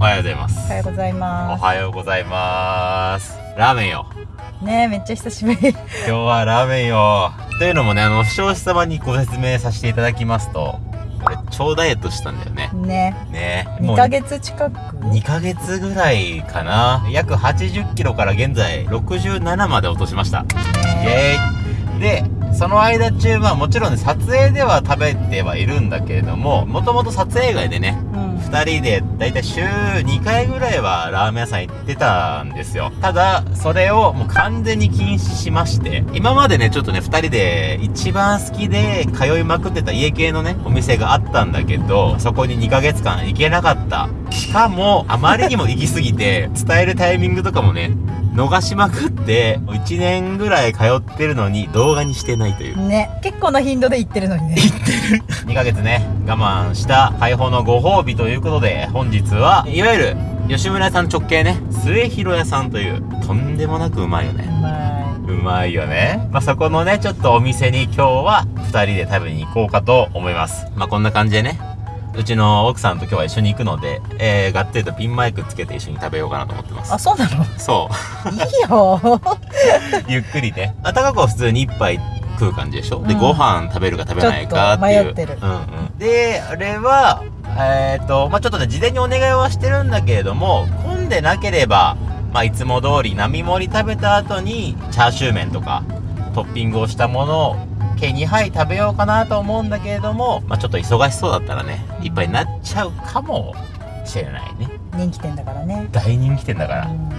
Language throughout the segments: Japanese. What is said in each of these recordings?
おはようございます。おはようございおまはようございます。ラーメンよ。すねめっちゃ久しぶり。今日はラーメンよ。というのもねあの視聴者様にご説明させていただきますと俺超ダイエットしたんだよね。ね。ね。2ヶ月近く？2ヶ月ぐらいかな。約80キロから現在67まで落としました。イねエーイ。でその間中はもちろんね撮影では食べてはいるんだけれどももともと撮影外でねうん2人でだいたい週2回ぐらいはラーメン屋さん行ってたんですよ。ただそれをもう完全に禁止しまして。今までねちょっとね2人で一番好きで通いまくってた家系のねお店があったんだけどそこに2ヶ月間行けなかった。しかもあまりにも行き過ぎて伝えるタイミングとかもね逃しまくって1年ぐらい通ってるのに動画にしてないという。ね結構な頻度で行ってるのにね。2ヶ月ね我慢した解放のご褒美ということで本日はいわゆる吉村屋さん直系ね末広屋さんというとんでもなくうまいようねまうまいよね。まあそこのねちょっとお店に今日は2人で食べに行こうかと思います。まあこんな感じでねうちの奥さんと今日は一緒に行くので、えー、がっつりとピンマイクつけて一緒に食べようかなと思ってます。いあそうなの？そう。いいよ。ゆっくりね。あ、高子は普通に一杯食う感じでしょ、で、うん。ご飯食べるか食べないかっていう。うんうん。で、あれは、えっ、と、まあ、ちょっとね、事前にお願いはしてるんだけれども、混んでなければ、まあ、いつも通り並盛り食べた後に、チャーシュー麺とか、トッピングをしたものを、計2杯食べようかなと思うんだけれども、まあ、ちょっと忙しそうだったらね、一杯になっちゃうかもしれないね。人気店だからね大人気店だから。うん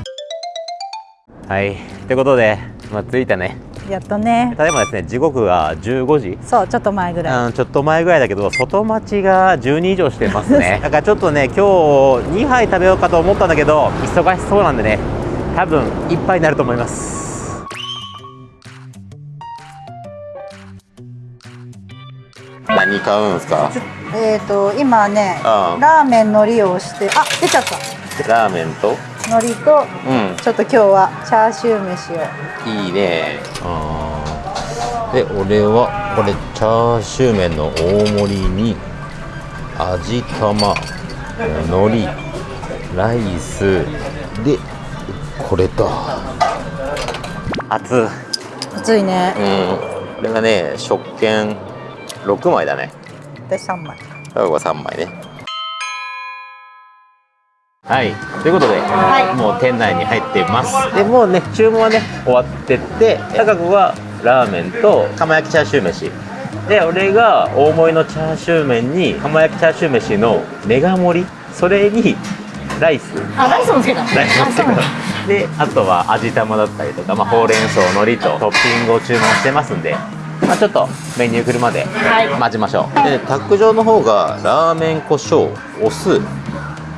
はい。ってことで、まあ、着いたね。やっとねただいまですね時刻が15時そうちょっと前ぐらいうん、ちょっと前ぐらいだけど外待ちが12以上してますね だからちょっとね今日2杯食べようかと思ったんだけど忙しそうなんでね多分1杯になると思います何買うんすか？えっ、と今ねあラーメンのりをしてあ出ちゃった。ラーメンと？のりとうん。ちょっと今日はチャーシュー飯を。いいね。で俺はこれチャーシュー麺の大盛りに味玉海苔ライスでこれだ。熱うん熱いね。これがね食券6枚だね。私3枚。これが3枚ね。はい。ということで、はい。もう店内に入ってます。でもうね注文はね終わってって高子はラーメンと釜焼きチャーシュー飯。で俺が大盛りのチャーシュー麺に釜焼きチャーシュー飯のメガ盛り。それにライス。あライスもつけた。ライスもつけた。であとは味玉だったりとか、まあ、ほうれん草海苔とトッピングを注文してますんでまあ、ちょっとメニュー来るまで待ちましょう、でタック状の方がラーメン胡椒お酢。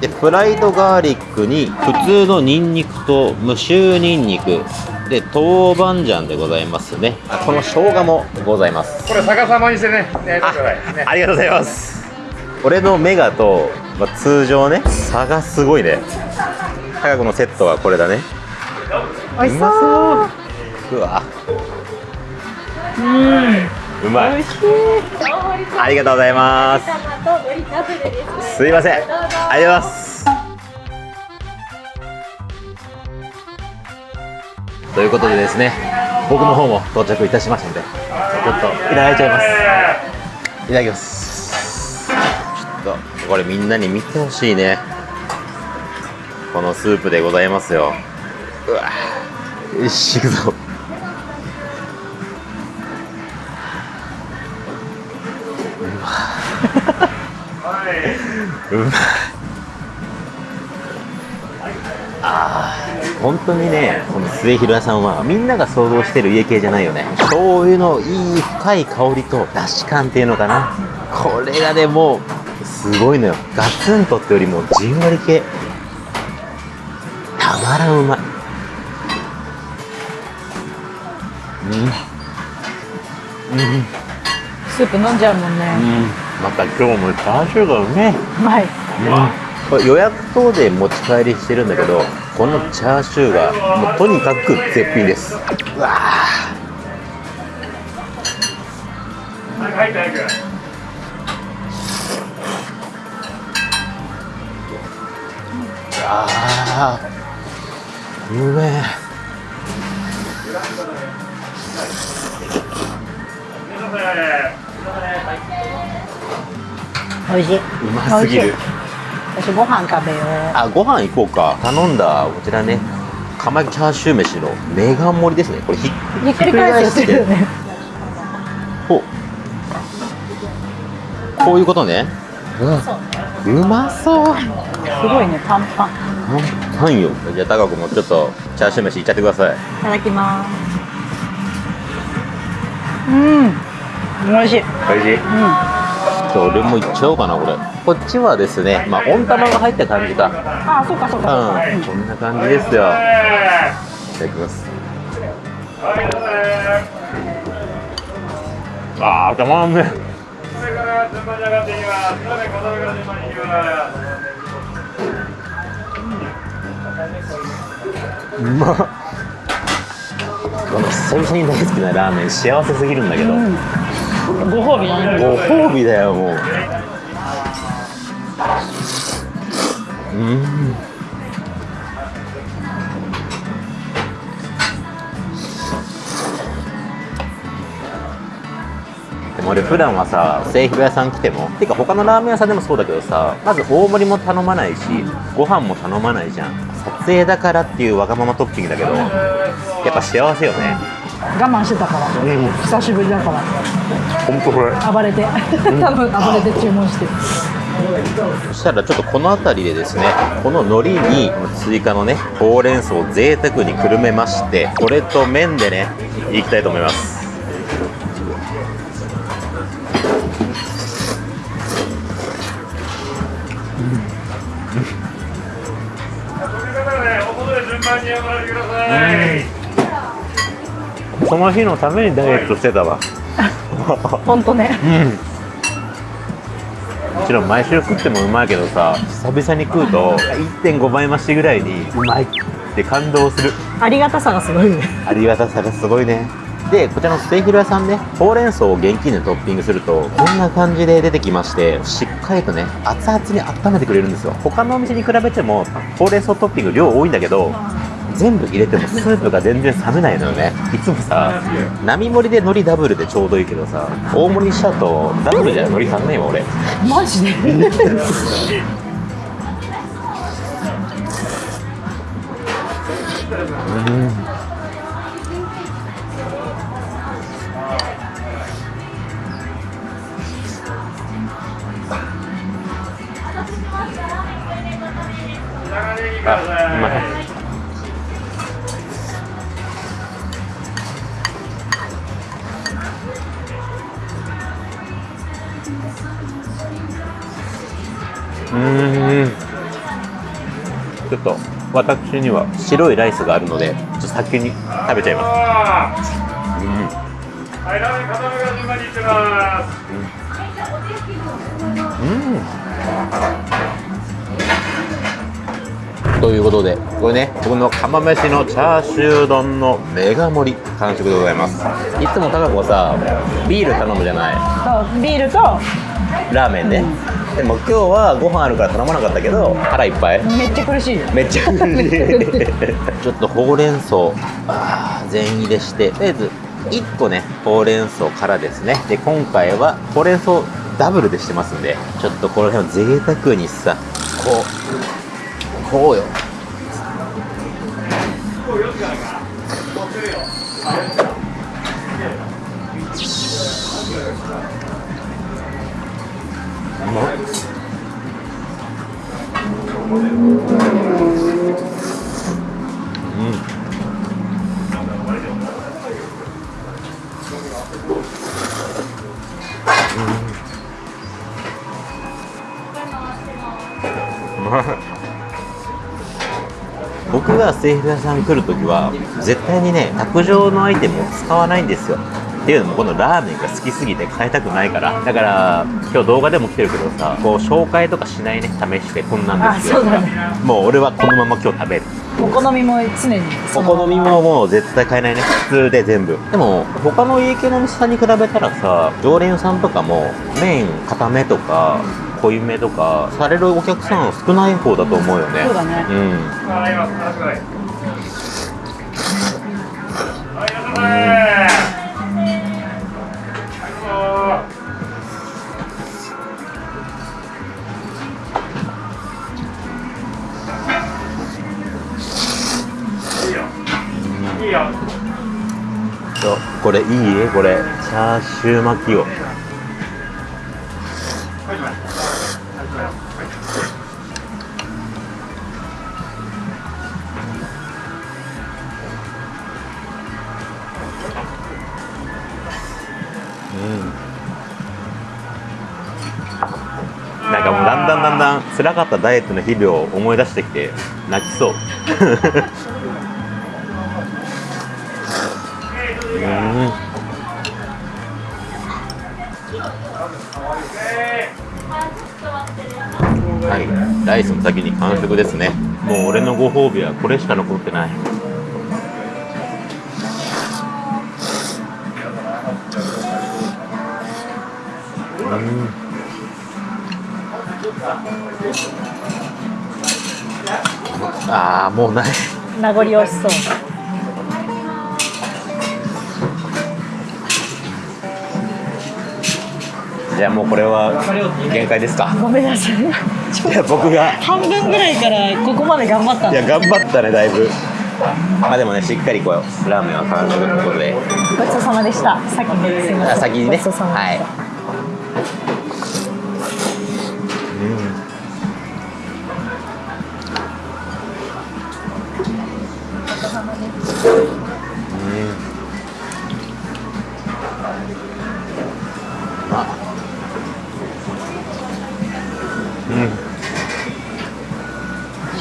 でフライドガーリックに普通のニンニクと無臭ニンニク。で豆板醤でございますね。あこの生姜もございます。これ逆さまにしてね、焼いてくださいね。ありがとうございます。俺のメガと、まあ、通常ね差がすごいね。高子のセットはこれだね。美味しそう。うわうん。うまい。ありがとうございます。すいません。ありがとうございます。ということでですね僕の方も到着いたしましたのでちょっといただいちゃいます。いただきます。ちょっとこれみんなに見てほしいね。このスープでございますよ。うわ。よし行くぞ。うまいあー本当にねこの末広屋さんはみんなが想像してる家系じゃないよね。醤油のいい深い香りとだし感っていうのかな。これがねもうすごいのよ。ガツンとってよりもじんわり系。たまらん。うまいうん。うん。スープ飲んじゃうもんねまた今日もチャーシューがうめうまい、うん、これ予約等で持ち帰りしてるんだけどこのチャーシューがもうとにかく絶品です。うわあうめえ。美味しい。うますぎる私ご飯食べよう。あご飯行こうか頼んだこちらね釜焼きチャーシュー飯のメガ盛りですねこれひっひっくり返すよね。こうこういうことねそうね。うまそうすごいね、パンパン。パンよじゃあ高子もちょっとチャーシュー飯いっちゃってくださいいただきます。うん。美味しい。うん。おいしいじゃあ俺もいっちゃおうかなこれこっちはですねまあ温玉が入った感じかあ、そうかそうかそうか。うんこんな感じですよいただきますあーたまらんねそれから順番に上がっていきます。すみません、小皿から順番に行きます。うまっこの久々に大好きなラーメン幸せすぎるんだけど、うん。ご褒美だね。ご褒美だよもう。うん。でも俺普段はさ製氷屋さん来てもてか他のラーメン屋さんでもそうだけどさまず大盛りも頼まないしご飯も頼まないじゃん。撮影だからっていうわがままトッピングだけどやっぱ幸せよね。我慢してたから。うん久しぶりだから。本当これ暴れて。多分暴れて注文して。そしたらちょっとこの辺りでですねこの海苔に追加のねほうれん草を贅沢にくるめましてこれと麺でねいきたいと思いますそれからね、お外で順番に上がられてください。その日のためにダイエットしてたわ。本当ね。うん。もちろん毎週食ってもうまいけどさ久々に食うと1.5倍増しぐらいにうまいって感動する。ありがたさがすごいね。ありがたさがすごいね。でこちらのステーキロ屋さんねほうれん草を現金でトッピングするとこんな感じで出てきましてしっかりとね熱々に温めてくれるんですよ。他のお店に比べてもほうれん草トッピング量多いんだけど全部入れても スープが全然冷めないのよね。いつもさ並盛りで海苔ダブルでちょうどいいけどさ大盛りにしちゃうとダブルじゃ海苔足んないわ俺。マジで？長うん。ちょっと私には白いライスがあるのでちょっと先に食べちゃいます。はい、ラーメン片目から順番に行ってます。うん。ということで。これね僕の釜飯のチャーシュー丼のメガ盛り完食でございます。いつも高子はさビール頼むじゃない。そうビールとラーメンね、でも今日はご飯あるから頼まなかったけど腹いっぱい。めっちゃ苦しい。よ。めっちゃ ちょっとほうれん草あー全入れして。とりあえず1個ねほうれん草からですね。で今回はほうれん草ダブルでしてますんでちょっとこの辺を贅沢にさこうこうよ。うん僕が製粉屋さん来るときは絶対にね卓上のアイテムを使わないんですよ。っていうのもこのラーメンが好きすぎて変えたくないから。だから今日動画でも来てるけどさこう紹介とかしないね。試してこんなんですよ。あそうだね。もう俺はこのまま今日食べる。お好みも常にそおの好みももう絶対買えないね。普通で全部。でも他の家系のお店さんに比べたらさ常連さんとかも麺固めとか濃いめとかされるお客さん少ない方だと思うよね、うん、そうだね。うん。いいよ。これいい？これ。チャーシュー巻きを。なんかもうだんだんだんだん辛かったダイエットの日々を思い出してきて泣きそう。うん。はい。ライスの先に完食ですね。もう俺のご褒美はこれしか残ってない。ああもうない。名残惜しそう。じゃあもうこれは限界ですか。ごめんなさい。いや僕が。半分ぐらいからここまで頑張ったいや頑張ったねだいぶ。まあでもねしっかりこうラーメンは完食ということで。ごちそうさまでした。先に。すいません。あ先にね。ごち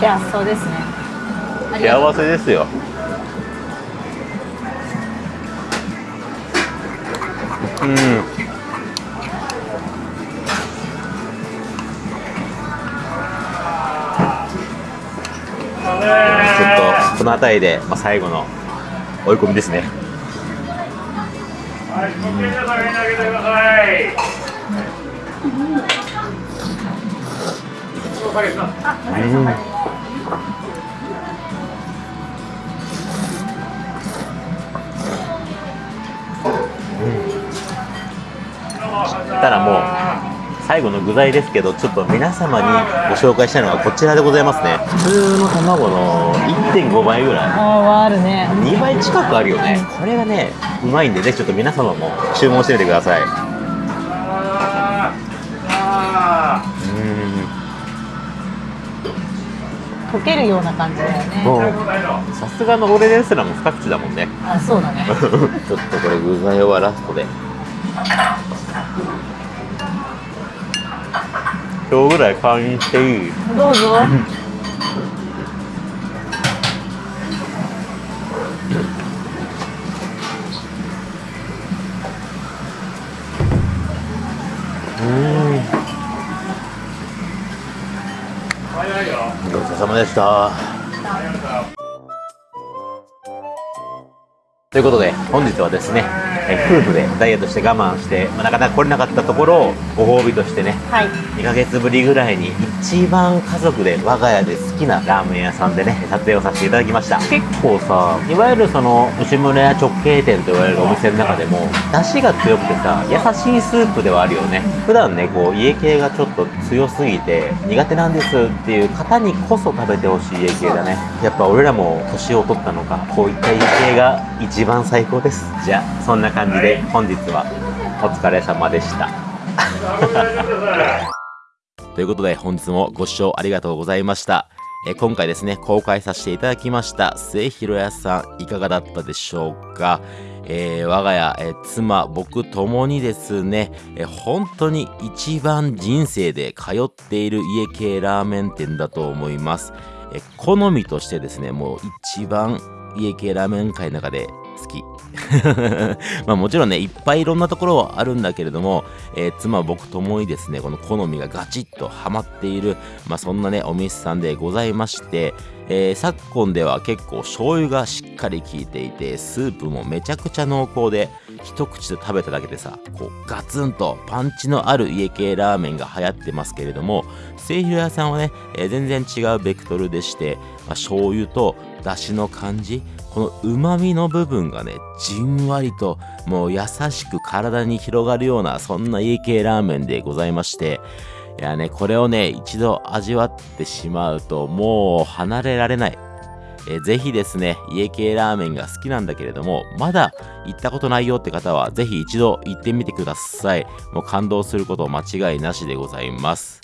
幸せそうですね幸せですようんちょっとこの辺りで、まあ、最後の追い込みですねはい、ご検査上に投げてください。お下げします。たらもう最後の具材ですけどちょっと皆様にご紹介したいのがこちらでございますね。普通の卵の1.5倍ぐらい。あああるね。2倍近くあるよね。これがねうまいんでぜひちょっと皆様も注文してみてください溶けるような感じだよね。さすがの俺ですらも二口だもんね。あそうだね。ちょっとこれ具材はラストで今日ぐらい会員していい？どうぞ お疲れ様でした。ということで本日はですねえ夫婦でダイエットして我慢して、まあ、なかなか来れなかったところをご褒美としてねはい。2ヶ月ぶりぐらいに一番家族で我が家で好きなラーメン屋さんでね撮影をさせていただきました。結構さいわゆるその牛村屋直系店と言われるお店の中でも出汁が強くてさ優しいスープではあるよね。普段ねこう家系がちょっと強すぎて苦手なんですっていう方にこそ食べてほしい家系だね。やっぱ俺らも年を取ったのかこういった家系が一番最高ですじゃあそんな感じで本日はお疲れ様でした。ということで本日もご視聴ありがとうございました。えー今回ですね、公開させていただきました末広屋さんいかがだったでしょうか？えー我が家、えー妻、僕ともにですね、えー本当に一番人生で通っている家系ラーメン店だと思います。えー好みとしてですね、もう一番家系ラーメン界の中で好き。まあもちろんね、いっぱいいろんなところはあるんだけれども、えー妻僕ともにですねこの好みがガチッとハマっている、まあ、そんなねお店さんでございまして、えー昨今では結構醤油がしっかり効いていてスープもめちゃくちゃ濃厚で一口で食べただけでさこうガツンとパンチのある家系ラーメンが流行ってますけれども末広屋さんはね、えー全然違うベクトルでして、まあ、醤油と出汁の感じこの旨味の部分がねじんわりともう優しく体に広がるようなそんな家系ラーメンでございましていやねこれをね一度味わってしまうともう離れられないえーぜひですね、家系ラーメンが好きなんだけれども、まだ行ったことないよって方は、ぜひ一度行ってみてください。もう感動すること間違いなしでございます。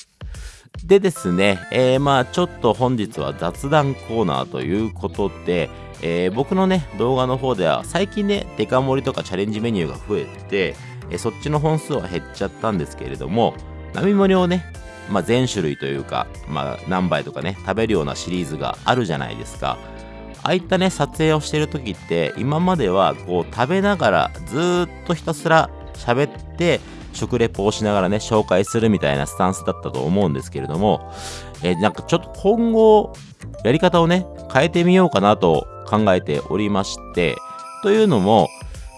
でですね、えーまあちょっと本日は雑談コーナーということで、えー僕のね、動画の方では最近ね、デカ盛りとかチャレンジメニューが増えて、えーそっちの本数は減っちゃったんですけれども、並盛りをね、まあ、全種類というか、まあ、何杯とかね、食べるようなシリーズがあるじゃないですか。ああいったね、撮影をしてる時って、今まではこう食べながらずっとひたすら喋って、食レポをしながらね、紹介するみたいなスタンスだったと思うんですけれども、えーなんかちょっと今後、やり方をね、変えてみようかなと考えておりまして、というのも、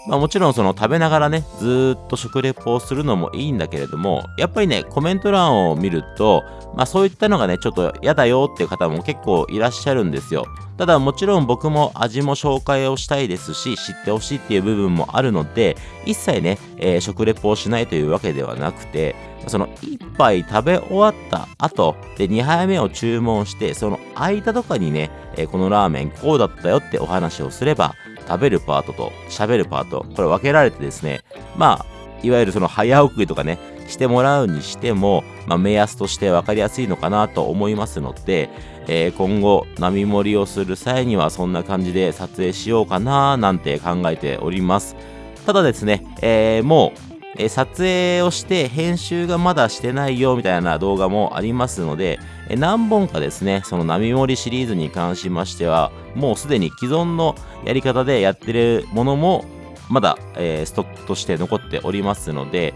まあもちろんその食べながらね、ずっと食レポをするのもいいんだけれども、やっぱりね、コメント欄を見ると、まあそういったのがね、ちょっと嫌だよっていう方も結構いらっしゃるんですよ。ただもちろん僕も味も紹介をしたいですし、知ってほしいっていう部分もあるので、一切ね、えー食レポをしないというわけではなくて、その1杯食べ終わった後で2杯目を注文して、その間とかにね、えこのラーメンこうだったよってお話をすれば、食べるパートと喋るパート、これ分けられてですね、まあ、いわゆるその早送りとかね、してもらうにしても、まあ、目安として分かりやすいのかなと思いますので、えー今後、波盛りをする際にはそんな感じで撮影しようかななんて考えております。ただですね、えーもう、え撮影をして編集がまだしてないよみたいな動画もありますので、え何本かですね、その波盛りシリーズに関しましては、もうすでに既存のやり方でやってるものも、まだ、えーストックとして残っておりますので、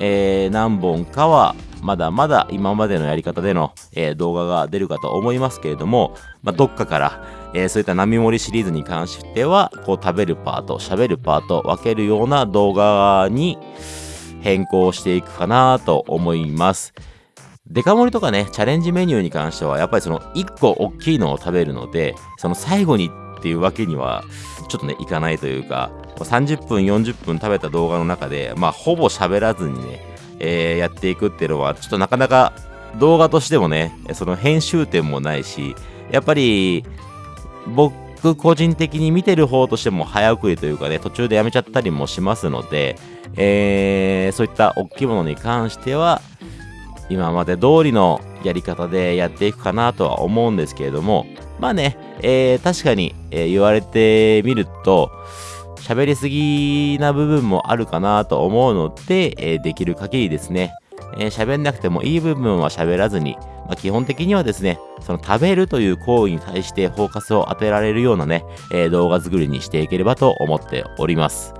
えー何本かはまだまだ今までのやり方での、えー動画が出るかと思いますけれども、まあ、どっかから、えーそういった波盛りシリーズに関しては、こう食べるパート、喋るパート、分けるような動画に変更していくかなと思います。デカ盛りとかね、チャレンジメニューに関しては、やっぱりその1個大きいのを食べるので、その最後にっていうわけには、ちょっとね、いかないというか、30分、40分食べた動画の中で、まあ、ほぼ喋らずにね、えーやっていくっていうのは、ちょっとなかなか動画としてもね、その編集点もないし、やっぱり、僕僕個人的に見てる方としても早送りというかね、途中でやめちゃったりもしますので、えーそういった大きいものに関しては、今まで通りのやり方でやっていくかなとは思うんですけれども、まあね、えー確かに、えー言われてみると、喋りすぎな部分もあるかなと思うので、えーできる限りですね、えー喋んなくてもいい部分は喋らずに、まあ、基本的にはですね、その食べるという行為に対してフォーカスを当てられるようなね、えー動画作りにしていければと思っております。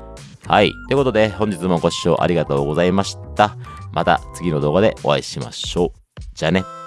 はい。ということで、本日もご視聴ありがとうございました。また次の動画でお会いしましょう。じゃあね。